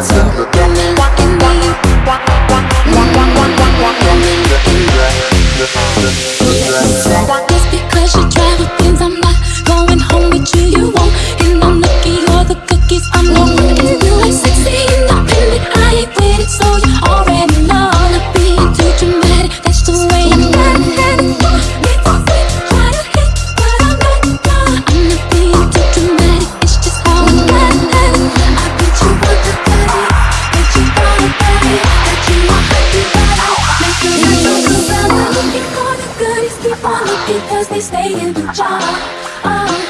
It's in the because they stay in the job. Oh.